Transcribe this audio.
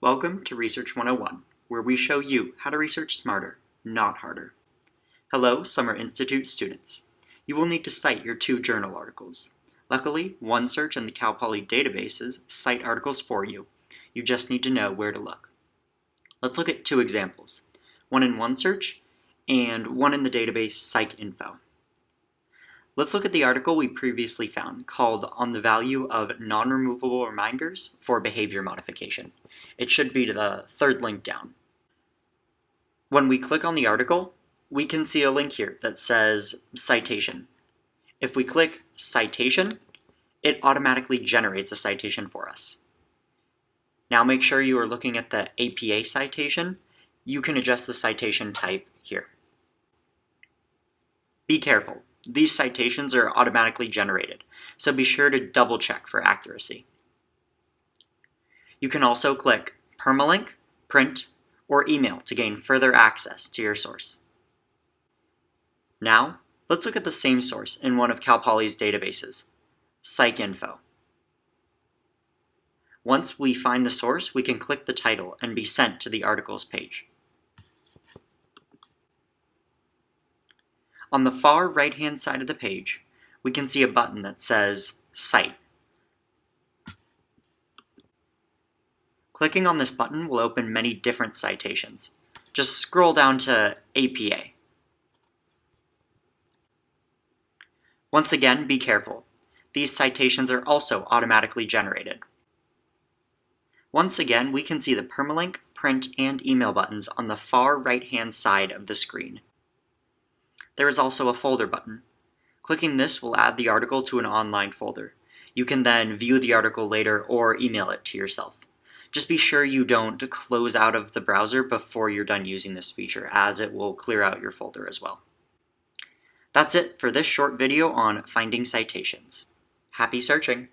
Welcome to Research 101, where we show you how to research smarter, not harder. Hello, Summer Institute students. You will need to cite your two journal articles. Luckily, OneSearch and the Cal Poly databases cite articles for you. You just need to know where to look. Let's look at two examples, one in OneSearch and one in the database PsycInfo. Let's look at the article we previously found called On the Value of Non-Removable Reminders for Behavior Modification. It should be the third link down. When we click on the article, we can see a link here that says Citation. If we click Citation, it automatically generates a citation for us. Now make sure you are looking at the APA citation. You can adjust the citation type here. Be careful. These citations are automatically generated, so be sure to double check for accuracy. You can also click Permalink, Print, or Email to gain further access to your source. Now, let's look at the same source in one of Cal Poly's databases, PsycInfo. Once we find the source, we can click the title and be sent to the articles page. On the far right-hand side of the page, we can see a button that says Cite. Clicking on this button will open many different citations. Just scroll down to APA. Once again, be careful. These citations are also automatically generated. Once again, we can see the permalink, print, and email buttons on the far right-hand side of the screen. There is also a folder button. Clicking this will add the article to an online folder. You can then view the article later or email it to yourself. Just be sure you don't close out of the browser before you're done using this feature, as it will clear out your folder as well. That's it for this short video on finding citations. Happy searching!